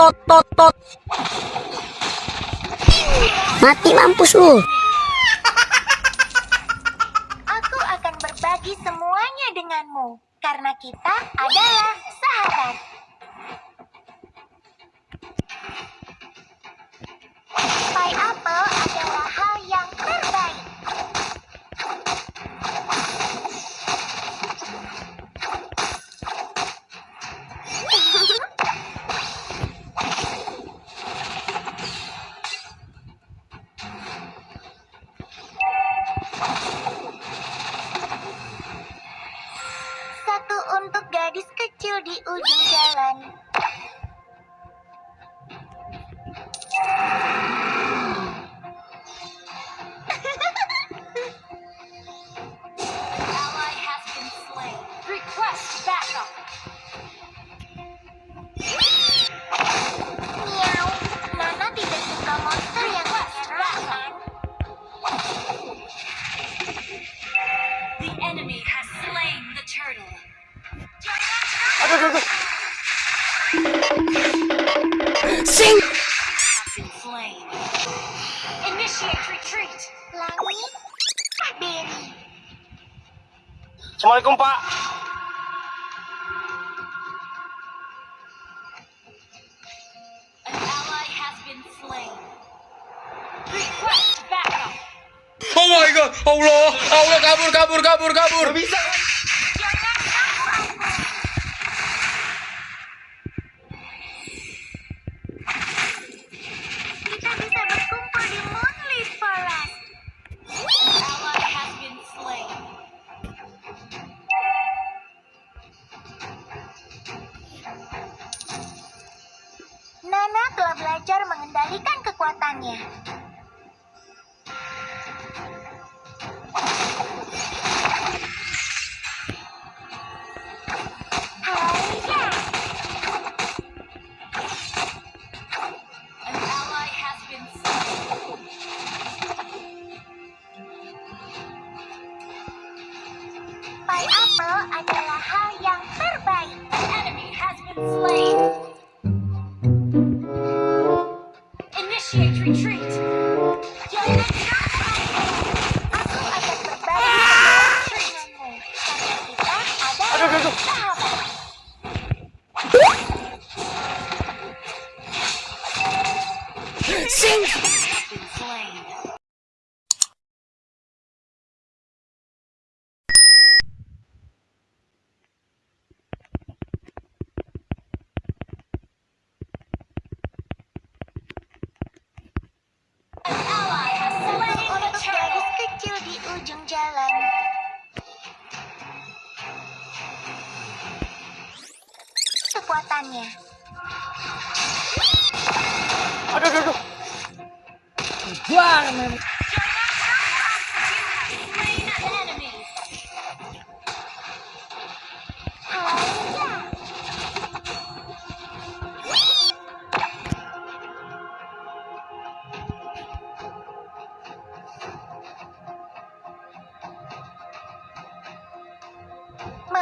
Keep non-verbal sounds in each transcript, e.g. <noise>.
tot tot tot. Mati mampus lu. Aku akan berbagi semuanya denganmu karena kita adalah sahabat. Satu untuk gadis kecil di ujung jalan. Fruit. Assalamualaikum Pak. Oh my god, Allah, Allah kabur, kabur, kabur, kabur. Gak bisa. jalan. Kekuatannya. Aduh, aduh, aduh. Buang, memang.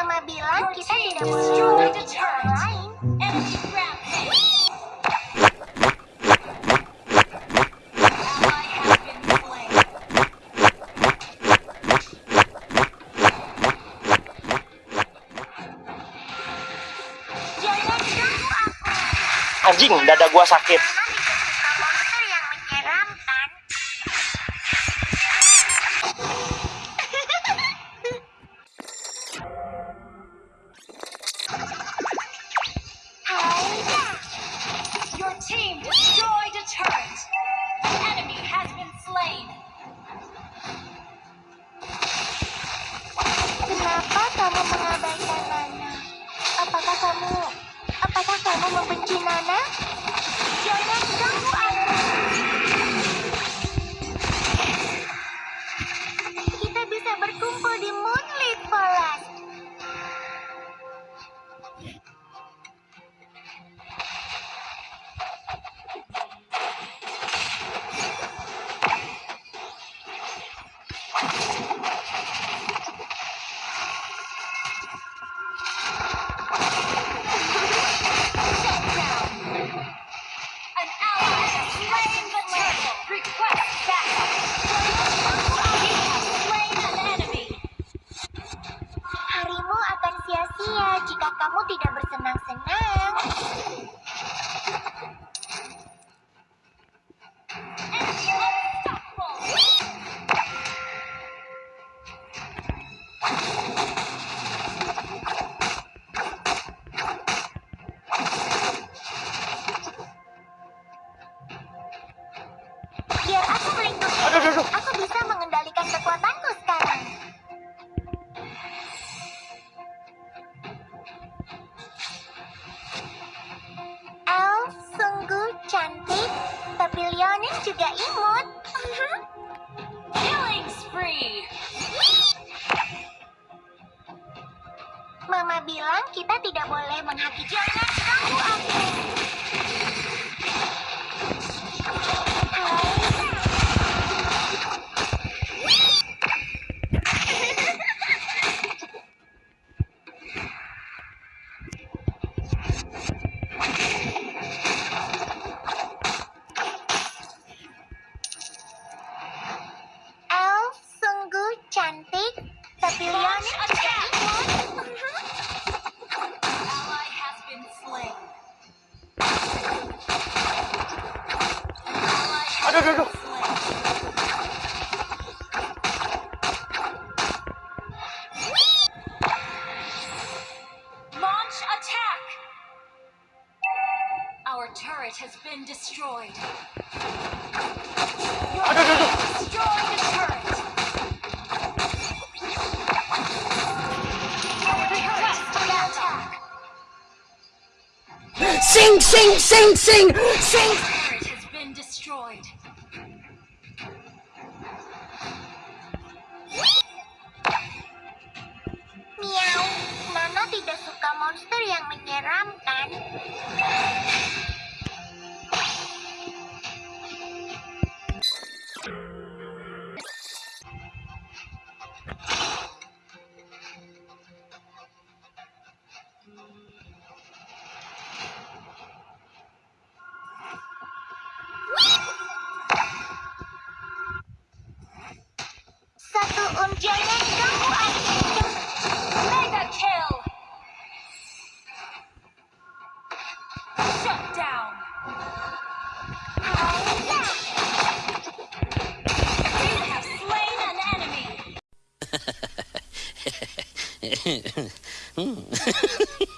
Mama bilang oh, kita tidak boleh mengajak orang lain. Anjing, dada gua sakit. membenci Nana? Iya, jika kamu tidak bersenang-senang. Biar aku melindungi. Aku bisa mengendalikan kekuatan. Gak imut. Uh-huh. Killing spree. Mama bilang kita tidak boleh menghakimi. Jangan ganggu aku. turret has been destroyed. Sing, sing, sing, sing, sing! Turret has been destroyed. Meow, Mama tidak suka monster yang menyeramkan. <laughs> mm. <laughs>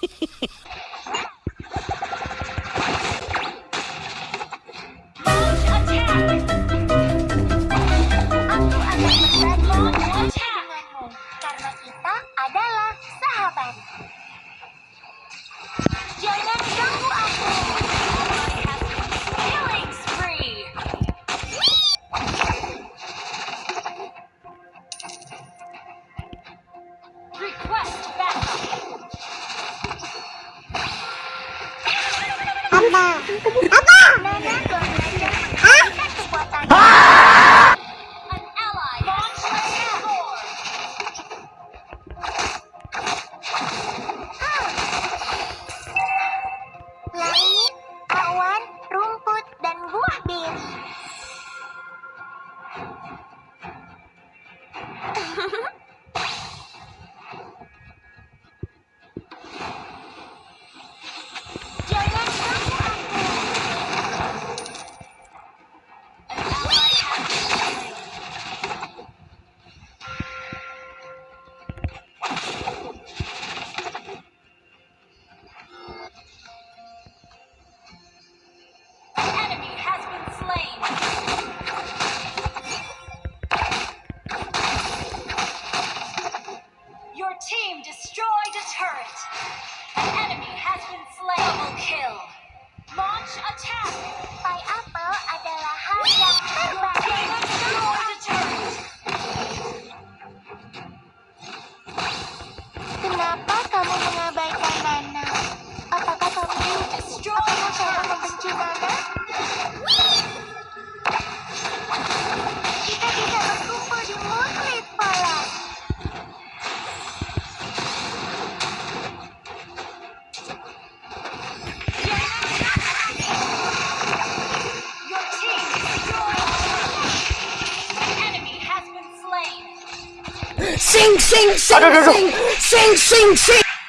turret. An enemy has been slain. Double kill. Oh, sing, sing, sing, sing, sing, sing.